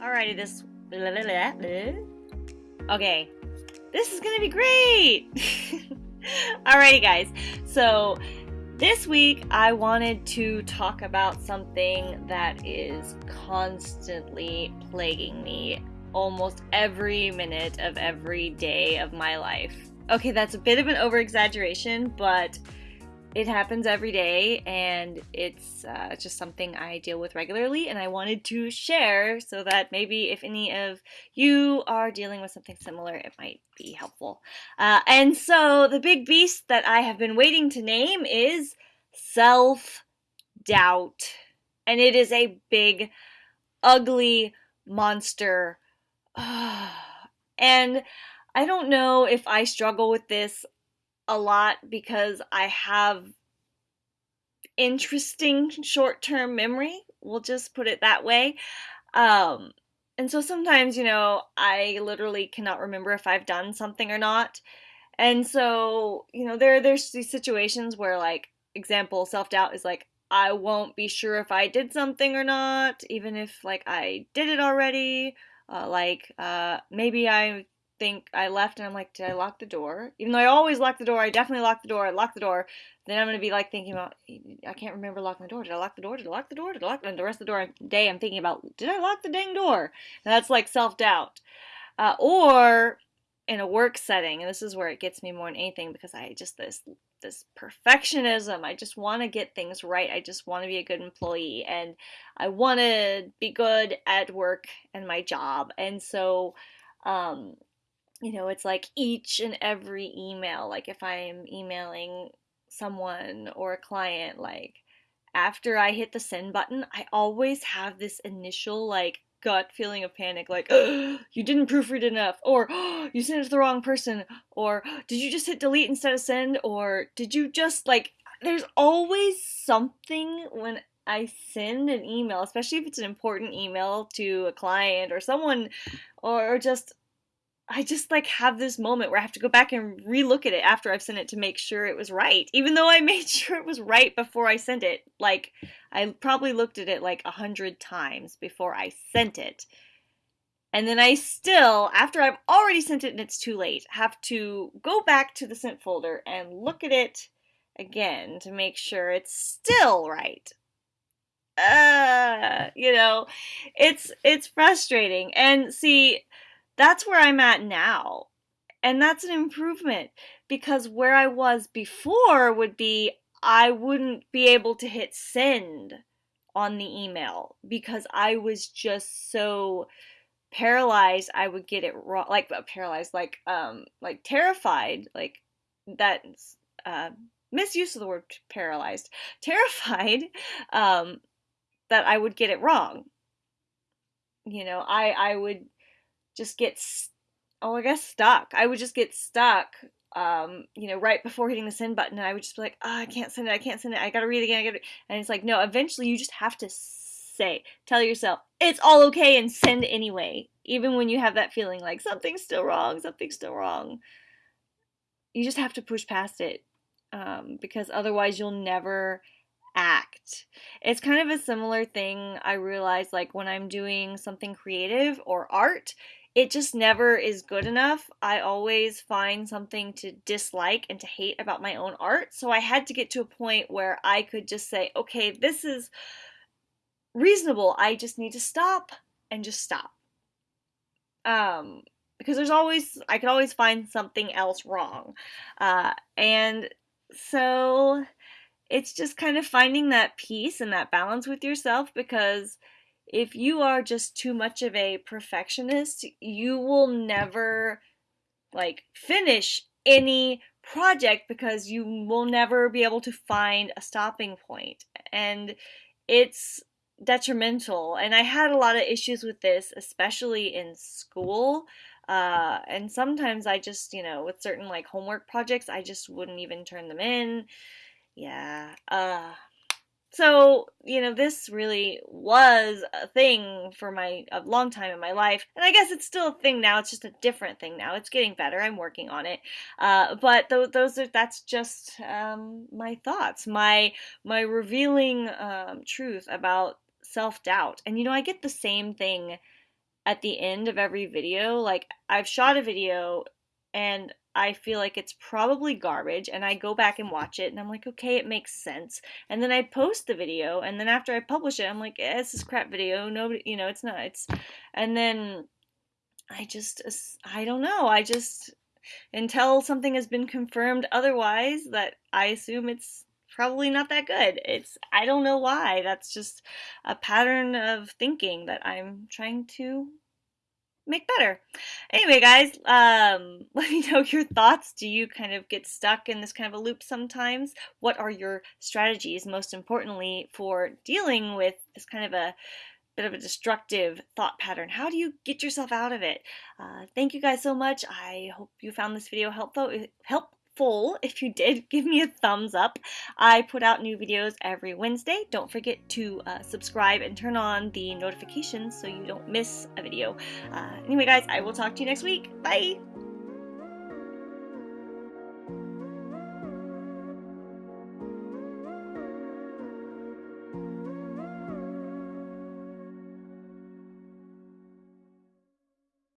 Alrighty, this. Okay, this is gonna be great! Alrighty, guys. So, this week I wanted to talk about something that is constantly plaguing me almost every minute of every day of my life. Okay, that's a bit of an over exaggeration, but it happens every day and it's uh, just something I deal with regularly and I wanted to share so that maybe if any of you are dealing with something similar it might be helpful. Uh, and so the big beast that I have been waiting to name is self doubt. And it is a big, ugly monster. and I don't know if I struggle with this a lot because I have interesting short term memory. We'll just put it that way. Um, and so sometimes, you know, I literally cannot remember if I've done something or not. And so, you know, there there's these situations where like example, self-doubt is like I won't be sure if I did something or not, even if like I did it already. Uh, like uh, maybe I think I left and I'm like, did I lock the door? Even though I always lock the door, I definitely lock the door. I lock the door. Then I'm gonna be like thinking about, I can't remember locking the door. Did I lock the door? Did I lock the door? Did I lock? The, door and the rest of the door day, I'm thinking about, did I lock the dang door? And that's like self doubt. Uh, or in a work setting, and this is where it gets me more than anything because I just this this perfectionism. I just want to get things right. I just want to be a good employee and I want to be good at work and my job. And so um you know, it's like each and every email, like if I'm emailing someone or a client, like after I hit the send button, I always have this initial like gut feeling of panic like you didn't proofread enough or you sent it to the wrong person or did you just hit delete instead of send? or did you just like there's always something when I send an email, especially if it's an important email to a client or someone or just I just like have this moment where I have to go back and relook at it after I've sent it to make sure it was right, even though I made sure it was right before I sent it. Like I probably looked at it like a hundred times before I sent it. And then I still, after I've already sent it and it's too late, have to go back to the sent folder and look at it again to make sure it's still right. Uh, you know, it's it's frustrating. And see, that's where I'm at now. And that's an improvement because where I was before would be I wouldn't be able to hit send on the email because I was just so paralyzed I would get it wrong like uh, paralyzed like um like terrified like that uh misuse of the word paralyzed terrified um that I would get it wrong you know I I would just get oh I guess stuck. I would just get stuck um, you know, right before hitting the send button, and I would just be like, oh, I can't send it, I can't send it, I gotta read it again, I gotta, and it's like, no, eventually you just have to say, tell yourself, it's all okay, and send anyway, even when you have that feeling like something's still wrong, something's still wrong. You just have to push past it, um, because otherwise you'll never act. It's kind of a similar thing I realize, like when I'm doing something creative or art, it just never is good enough. I always find something to dislike and to hate about my own art. So I had to get to a point where I could just say, okay, this is reasonable. I just need to stop and just stop. Um, because there's always, I could always find something else wrong. Uh, and so it's just kind of finding that peace and that balance with yourself because if you are just too much of a perfectionist, you will never like finish any project because you will never be able to find a stopping. And it's detrimental. And I had a lot of issues with this, especially in school. Uh, and sometimes I just, you know, with certain like homework projects, I just wouldn't even turn them in. Yeah. Uh, so, you know, this really was a thing for my a long time in my life. And I guess it's still a thing now. It's just a different thing now. It's getting better. I'm working on it. Uh, but th- those are that's just um, my thoughts, my my revealing um, truth about self-doubt. And you know, I get the same thing at the end of every video. Like, I've shot a video and I feel like it's probably garbage and I go back and watch it and I'm like, okay, it makes sense. And then I post the video and then after I publish it, I'm like, eh, this is crap video. Nobody, you know, it's not. It's, and then I just, I don't know. I just, until something has been confirmed otherwise, that I assume it's probably not that good. It's I don't know why. That's just a pattern of thinking that I'm trying to make better. Anyway, guys, um, let me know your thoughts. Do you kind of get stuck in this kind of a loop sometimes? What are your strategies, most importantly, for dealing with this kind of a bit of a destructive thought pattern. How do you get yourself out of it? Uh, thank you guys so much. I hope you found this video helpful. Help full. If you did, give me a thumbs up. I put out new videos every Wednesday. Don't forget to uh, subscribe and turn on the notifications so you don't miss a video. Uh, anyway, guys, I will talk to you next week. Bye!